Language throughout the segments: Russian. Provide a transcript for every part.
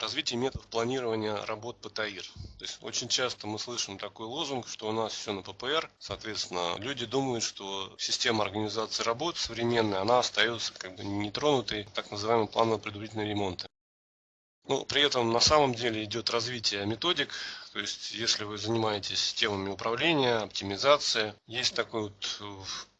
Развитие методов планирования работ ПТАИР. То есть очень часто мы слышим такой лозунг, что у нас все на ППР. Соответственно, люди думают, что система организации работ современная, она остается как бы нетронутой, так называемый планово предварительный ремонт. Ну, при этом на самом деле идет развитие методик, то есть если вы занимаетесь темами управления, оптимизации, есть такой вот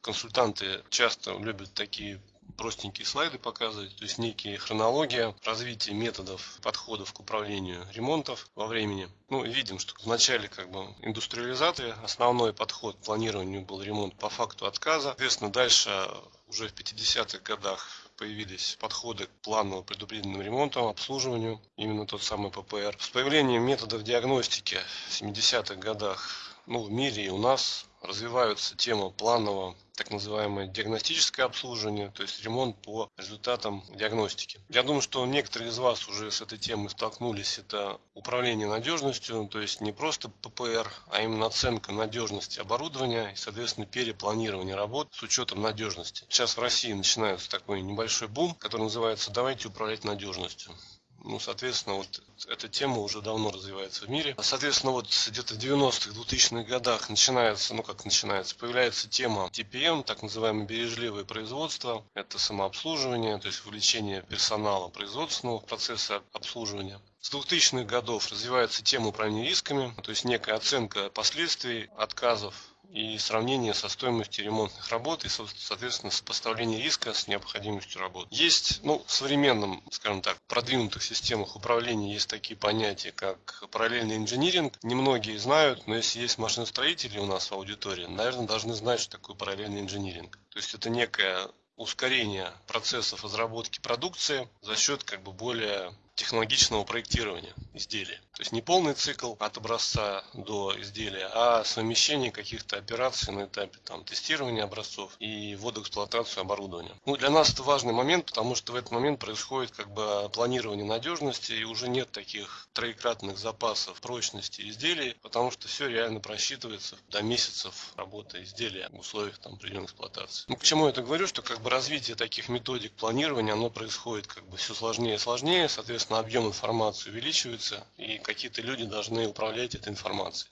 консультанты часто любят такие простенькие слайды показывать, то есть некие хронология развития методов, подходов к управлению ремонтов во времени. Ну, видим, что в начале как бы индустриализации основной подход к планированию был ремонт по факту отказа. Соответственно, дальше уже в 50-х годах появились подходы к планово предупредительным ремонтам, обслуживанию, именно тот самый ППР. С появлением методов диагностики в 70-х годах ну, в мире и у нас развиваются тема планового так называемое диагностическое обслуживание, то есть ремонт по результатам диагностики. Я думаю, что некоторые из вас уже с этой темой столкнулись. Это управление надежностью, то есть не просто ППР, а именно оценка надежности оборудования и, соответственно, перепланирование работ с учетом надежности. Сейчас в России начинается такой небольшой бум, который называется «Давайте управлять надежностью». Ну, соответственно, вот эта тема уже давно развивается в мире. Соответственно, вот где-то в 90-х, 2000-х годах начинается, ну как начинается, появляется тема TPM, так называемое бережливое производство. Это самообслуживание, то есть вовлечение персонала производственного процесса обслуживания. С 2000-х годов развивается тема управления рисками, то есть некая оценка последствий отказов и сравнение со стоимостью ремонтных работ и, соответственно, сопоставление риска с необходимостью работ. Есть, ну, в современном, скажем так, продвинутых системах управления есть такие понятия, как параллельный инжиниринг. Немногие знают, но если есть машиностроители у нас в аудитории, наверное, должны знать, что такое параллельный инжиниринг. То есть это некое ускорение процессов разработки продукции за счет как бы более технологичного проектирования изделия. То есть не полный цикл от образца до изделия, а совмещение каких-то операций на этапе там, тестирования образцов и ввода в эксплуатацию оборудования. Ну, для нас это важный момент, потому что в этот момент происходит как бы планирование надежности и уже нет таких троекратных запасов прочности изделий, потому что все реально просчитывается до месяцев работы изделия в условиях там, определенной эксплуатации. Ну, к чему я это говорю, что как бы развитие таких методик планирования, оно происходит как бы все сложнее и сложнее, соответственно, соответственно, объем информации увеличивается, и какие-то люди должны управлять этой информацией.